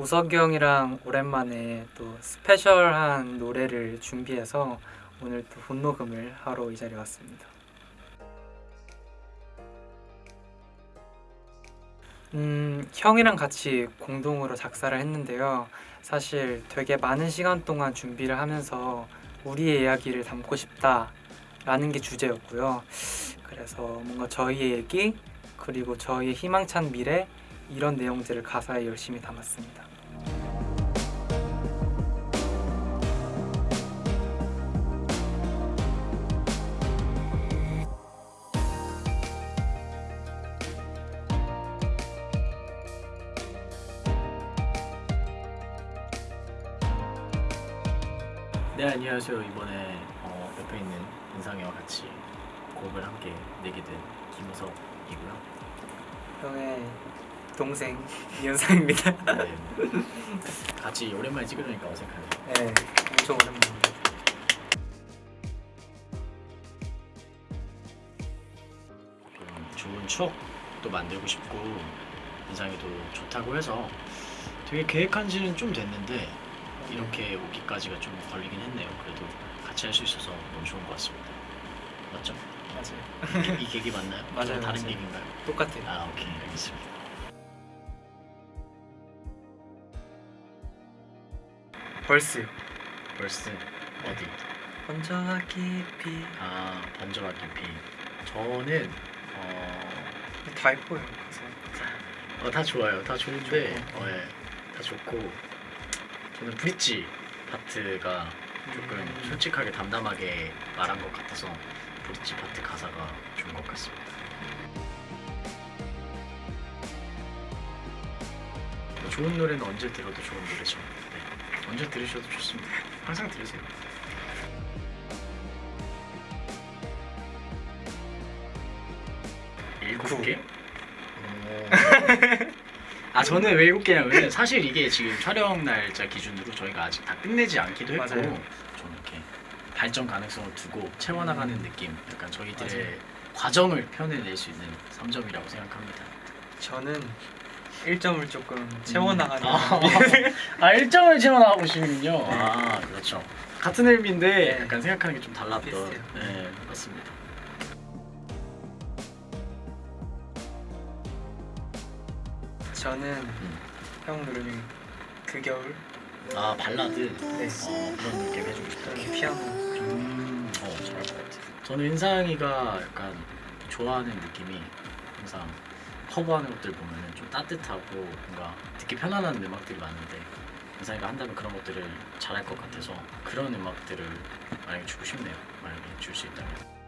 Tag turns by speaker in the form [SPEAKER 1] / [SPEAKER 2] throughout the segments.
[SPEAKER 1] 우석이 형이랑 오랜만에 또 스페셜한 노래를 준비해서 오늘 또 본녹음을 하러 이 자리에 왔습니다. 음, 형이랑 같이 공동으로 작사를 했는데요. 사실 되게 많은 시간 동안 준비를 하면서 우리의 이야기를 담고 싶다라는 게 주제였고요. 그래서 뭔가 저희의 얘기 그리고 저희의 희망찬 미래 이런 내용들을 가사에 열심히 담았습니다.
[SPEAKER 2] 네 안녕하세요 이번에 어, 옆에 있는 인상이와 같이 곡을 함께 내게 된 김우석이고요
[SPEAKER 1] 형의 동생 이현상입니다.
[SPEAKER 2] 네. 같이 오랜만에 찍으려니까 어색하네요
[SPEAKER 1] 네, 엄청.
[SPEAKER 2] 좀 좋은 추억도 만들고 싶고 인상이도 좋다고 해서 되게 계획한 지는 좀 됐는데 이렇게 오기까지가 좀 걸리긴 했네요 그래도 같이 할 수 있어서 너무 좋은 것 같습니다 맞죠?
[SPEAKER 1] 맞아요.
[SPEAKER 2] 이 계기 맞나요?
[SPEAKER 1] 맞아요,
[SPEAKER 2] 좀 다른
[SPEAKER 1] 맞아요.
[SPEAKER 2] 계기인가요?
[SPEAKER 1] 똑같아요.
[SPEAKER 2] 아 오케이 알겠습니다
[SPEAKER 1] 벌스.
[SPEAKER 2] 벌스 어디?
[SPEAKER 1] 먼저와 깊이
[SPEAKER 2] 아 번져와 깊이 저는 어,
[SPEAKER 1] 다 예뻐요. 그래서
[SPEAKER 2] 어, 다 좋아요 다 좋은데
[SPEAKER 1] 좋고.
[SPEAKER 2] 어, 예, 다 좋고 저는 브릿지 파트가 조금
[SPEAKER 1] 음.
[SPEAKER 2] 솔직하게 담담하게 말한 것 같아서 브릿지 파트 가사가 좋은 것 같습니다 뭐 좋은 노래는 언제 들어도 좋은 노래죠 네. 언제 들으셔도 좋습니다 항상 들으세요 일곱 개? 아 저는 왜 일곱 개냐면 사실 이게 지금 촬영 날짜 기준으로 저희가 아직 다 끝내지 않기도 했고
[SPEAKER 1] 맞아요.
[SPEAKER 2] 좀 이렇게 발전 가능성을 두고 채워나가는
[SPEAKER 1] 음.
[SPEAKER 2] 느낌 약간 저희들의
[SPEAKER 1] 맞아요.
[SPEAKER 2] 과정을 표현해낼 수 있는 3점이라고 생각합니다
[SPEAKER 1] 저는 1점을 조금 채워나가는
[SPEAKER 2] 아, 아 1점을 채워나가고 싶군요 아 그렇죠 같은 의미인데
[SPEAKER 1] 네.
[SPEAKER 2] 약간 생각하는 게 좀 달랐던
[SPEAKER 1] 비슷해요.
[SPEAKER 2] 네 맞습니다
[SPEAKER 1] 저는
[SPEAKER 2] 음.
[SPEAKER 1] 형 중에 그 겨울
[SPEAKER 2] 아 발라드
[SPEAKER 1] 네.
[SPEAKER 2] 어, 그런 느낌 해주고 싶다
[SPEAKER 1] 저는 피아노
[SPEAKER 2] 음, 어, 잘할 것 같아. 저는 인상이가 약간 좋아하는 느낌이 항상 커버하는 것들 보면은 좀 따뜻하고 뭔가 듣기 편안한 음악들이 많은데 인상이가 한다면 그런 것들을 잘할 것 같아서 그런 음악들을 만약에 주고 싶네요. 만약에 줄 수 있다면.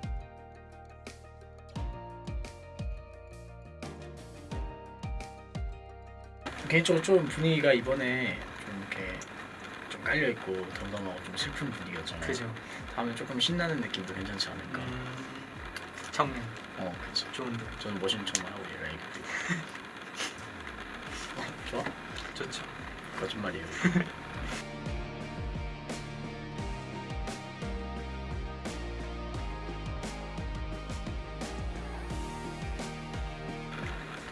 [SPEAKER 2] 개인적으로 좀 분위기가 이번에 좀 이렇게 좀 깔려 있고 덤덤하고 좀 슬픈 분위기였잖아요.
[SPEAKER 1] 그죠?
[SPEAKER 2] 다음에 조금 신나는 느낌도 괜찮지 않을까.
[SPEAKER 1] 음, 청년
[SPEAKER 2] 어, 그치.
[SPEAKER 1] 좋은데
[SPEAKER 2] 저는 멋있는 척만 하고 얘가 얘기해. 어, 좋아?
[SPEAKER 1] 좋죠.
[SPEAKER 2] 거짓말이에요.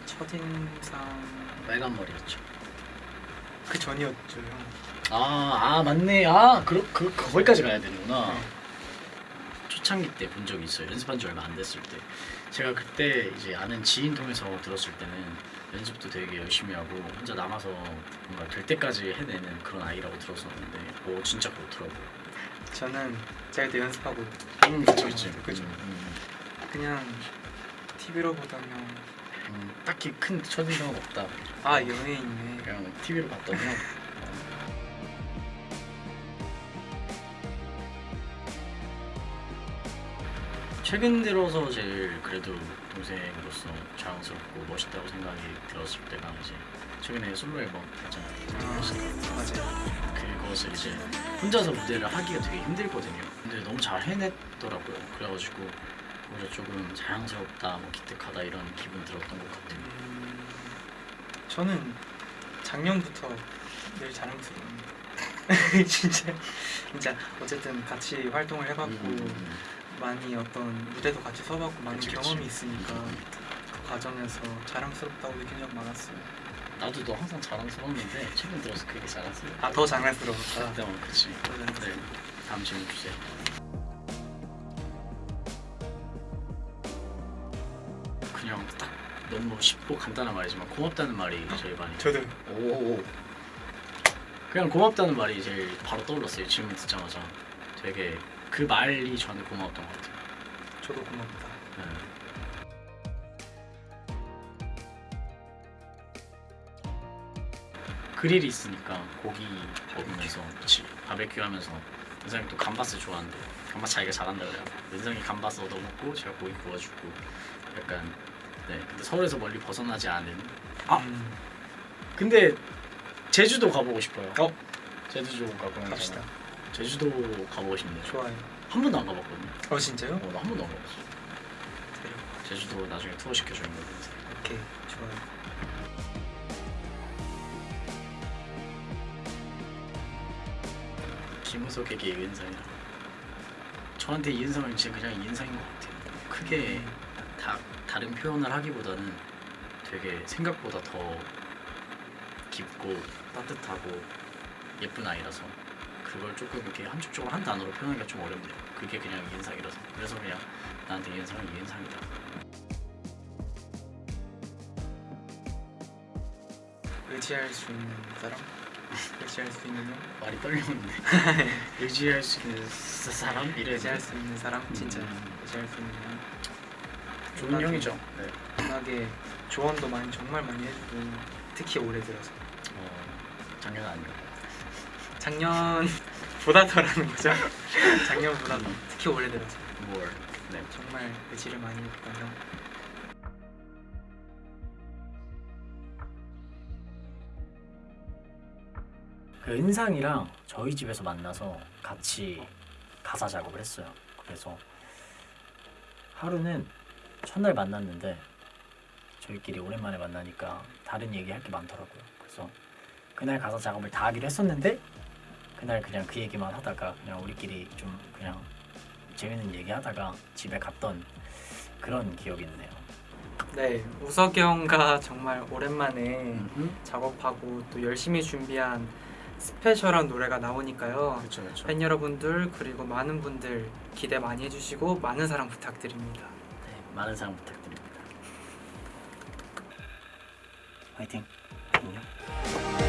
[SPEAKER 1] 첫인상
[SPEAKER 2] 빨간 머리였죠.
[SPEAKER 1] 그 전이었죠 형.
[SPEAKER 2] 아, 아 맞네. 아, 그, 그 거기까지 가야 되는구나.
[SPEAKER 1] 네.
[SPEAKER 2] 초창기 때 본 적이 있어요. 연습한 지 얼마 안 됐을 때. 제가 그때 이제 아는 지인 통해서 들었을 때는 연습도 되게 열심히 하고 혼자 남아서 뭔가 될 때까지 해내는 그런 아이라고 들었었는데, 오 진짜 그렇더라고요.
[SPEAKER 1] 저는 제가 그때 연습하고
[SPEAKER 2] 음, 그쵸, 그쵸.
[SPEAKER 1] 그쵸.
[SPEAKER 2] 음, 음.
[SPEAKER 1] 그냥 TV로 보다면
[SPEAKER 2] 음, 딱히 큰 첫인상은 없다.
[SPEAKER 1] 아 연예인이네.
[SPEAKER 2] 그냥 TV로 형. 최근 들어서 제일 그래도 동생으로서 자랑스럽고 멋있다고 생각이 들었을 때가 이제 최근에 솔로 앨범 했잖아요.
[SPEAKER 1] 아, 맞아요.
[SPEAKER 2] 그것을 이제 혼자서 무대를 하기가 되게 힘들거든요. 근데 너무 잘 해냈더라고요. 그래가지고 오히려 조금 자랑스럽다, 뭐 기특하다 이런 기분 들었던 것 같아요.
[SPEAKER 1] 음, 저는 작년부터 늘 자랑스러워요. 진짜 진짜 어쨌든 같이 활동을 해봤고
[SPEAKER 2] 음,
[SPEAKER 1] 많이 어떤 무대도 같이 서봤고 많은
[SPEAKER 2] 그치, 그치.
[SPEAKER 1] 경험이 있으니까 그 과정에서 자랑스럽다고 느낀 적 많았어요.
[SPEAKER 2] 나도 너 항상 자랑스러웠는데 최근 들어서 그게 자랑스러워.
[SPEAKER 1] 아더 장난스러웠다.
[SPEAKER 2] 네, 어, 그치. 네, 다음 질문 주세요. 너무 쉽고 간단한 말이지만 고맙다는 말이 제일 많이.
[SPEAKER 1] 저도
[SPEAKER 2] 오. 그냥 고맙다는 말이 제일 바로 떠올랐어요. 질문 듣자마자 되게 그 말이 저한테 고마웠던 것 같아요.
[SPEAKER 1] 저도 고맙다.
[SPEAKER 2] 네. 그릴이 있으니까 고기 먹으면서 그치 바베큐 하면서 은상이 또 감바스 좋아하는데 감바스 자기가 잘한다 그래요 은상이 감바스 얻어먹고 제가 고기 구워주고 약간 네 근데 서울에서 멀리 벗어나지 않은 아!
[SPEAKER 1] 음,
[SPEAKER 2] 근데 제주도 가보고 싶어요
[SPEAKER 1] 어?
[SPEAKER 2] 제주도 가보면
[SPEAKER 1] 갑시다.
[SPEAKER 2] 제주도 가보고 싶네요
[SPEAKER 1] 좋아요.
[SPEAKER 2] 한 번도 안 가봤거든요
[SPEAKER 1] 어 진짜요?
[SPEAKER 2] 어, 나한 번도 안 가봤어
[SPEAKER 1] 그래요.
[SPEAKER 2] 제주도 나중에 투어 시켜주는 거같요
[SPEAKER 1] 오케이 좋아요.
[SPEAKER 2] 김우석에게 이은상이라 저한테 이은상은 진짜 그냥 이은상인 것 같아요 크게 다, 다른 표현을 하기보다는 되게 생각보다 더 깊고 따뜻하고 예쁜 아이라서 그걸 조금 이렇게 함축적으로 한 단어로 표현하기가 좀 어렵네요 그게 그냥 이은상이라서 그래서 그냥 나한테 이은상은 이은상이다
[SPEAKER 1] 의지할 수 있는 사람? 의지할 수 있는 형?
[SPEAKER 2] 말이 떨리는데 의지할 수 있는 사- 사람? 이래
[SPEAKER 1] 의지할 수 있는 사람? 진짜
[SPEAKER 2] 음.
[SPEAKER 1] 의지할 수 있는 형.
[SPEAKER 2] 좋은 형이죠 네.
[SPEAKER 1] 음악에 조언도 많이 정말 많이 해주고 특히 올해 들어서
[SPEAKER 2] 어, 작년 아닌가
[SPEAKER 1] 작년보다 더라는 거죠. 작년보다 더
[SPEAKER 2] 음.
[SPEAKER 1] 특히 올해 들어서
[SPEAKER 2] 뭘 네.
[SPEAKER 1] 정말 의지를 많이 했던 형.
[SPEAKER 3] 그 은상이랑 저희 집에서 만나서 같이 가사 작업을 했어요. 그래서 하루는 첫날 만났는데 저희끼리 오랜만에 만나니까 다른 얘기 할 게 많더라고요. 그래서 그날 가사 작업을 다 하기로 했었는데 그날 그냥 그 얘기만 하다가 그냥 우리끼리 좀 그냥 재밌는 얘기 하다가 집에 갔던 그런 기억이 있네요.
[SPEAKER 1] 네, 우석이 형과 정말 오랜만에
[SPEAKER 2] 음.
[SPEAKER 1] 작업하고 또 열심히 준비한 스페셜한 노래가 나오니까요.
[SPEAKER 2] 그렇죠 그렇죠
[SPEAKER 1] 팬 여러분들 그리고 많은 분들 기대 많이 해주시고 많은 사랑 부탁드립니다.
[SPEAKER 3] 네, 많은 사랑 부탁드립니다. 화이팅. 안녕.